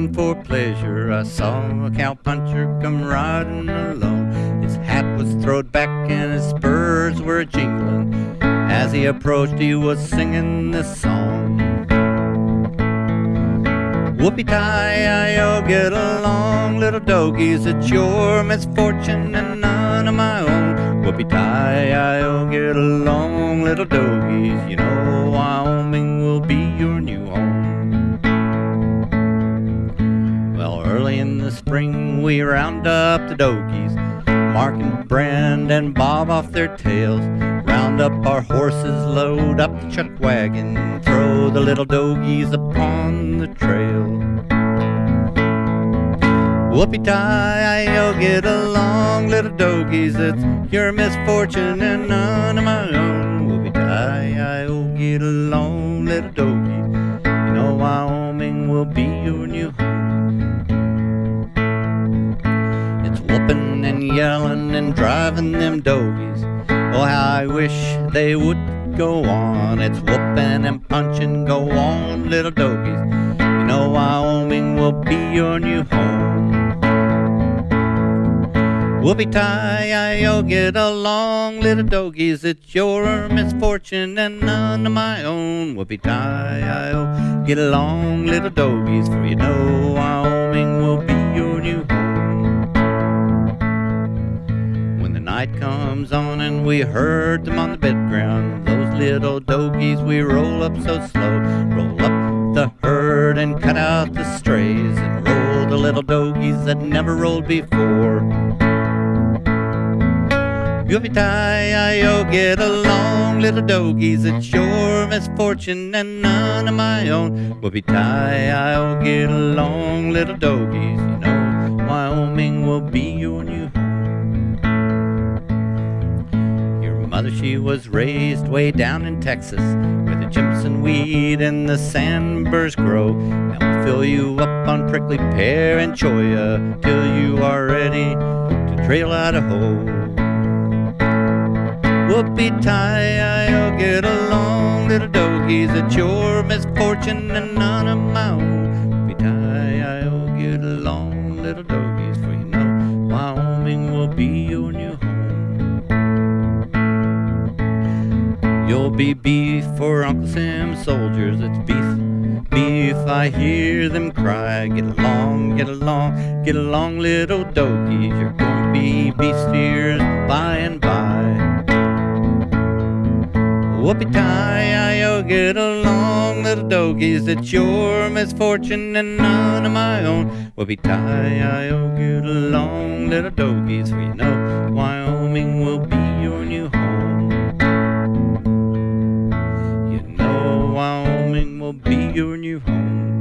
running for pleasure. I saw a cowpuncher come riding alone. His hat was throwed back and his spurs were jingling. As he approached, he was singing this song. Whoopie tie, I get along, little dogies. It's your misfortune and none of my own. Whoopie tie, I get along, little dogies. You know Wyoming will be your new home. The spring we round up the dogies, Mark and Brand and Bob off their tails. Round up our horses, load up the chuck wagon, throw the little dogies upon the trail. Whoopie tie, I'll get along, little dogies. It's your misfortune and none of my own. Whoopie tie, I'll get along, little dogies. You know Wyoming will be your new home. Yelling and driving them dogies. Oh, how I wish they would go on. It's whooping and punching, go on, little dogies. You know Wyoming will be your new home. Whoopie tie, I'll get along, little dogies. It's your misfortune and none of my own. Whoopie tie, I'll get along, little dogies. For you know Wyoming will be night comes on and we herd them on the bed ground, those little dogies we roll up so slow. Roll up the herd and cut out the strays and roll the little dogies that never rolled before. Whoopie tie, I'll get along, little dogies. It's your misfortune and none of my own. Whoopie tie, I'll get along, little dogies. You know, Wyoming will be your new mother, she was raised way down in Texas, where the Jimson weed and the sandburrs grow. And we'll fill you up on prickly pear and cholla till you are ready to trail Idaho. Whoopie tie, I'll get along, little dogies. It's your misfortune and none of my own. Whoopie tie, I'll get along, little dogies. For you know, Wyoming will be your new home. You'll be beef for Uncle Sam's soldiers. It's beef, beef. I hear them cry. Get along, get along, get along, little dogies. You're going to be beef steers by and by. Whoopie tie, I'll get along, little dogies. It's your misfortune and none of my own. Whoopie tie, I'll get along, little dogies. For you know, Wyoming will be your new morning will be your new home.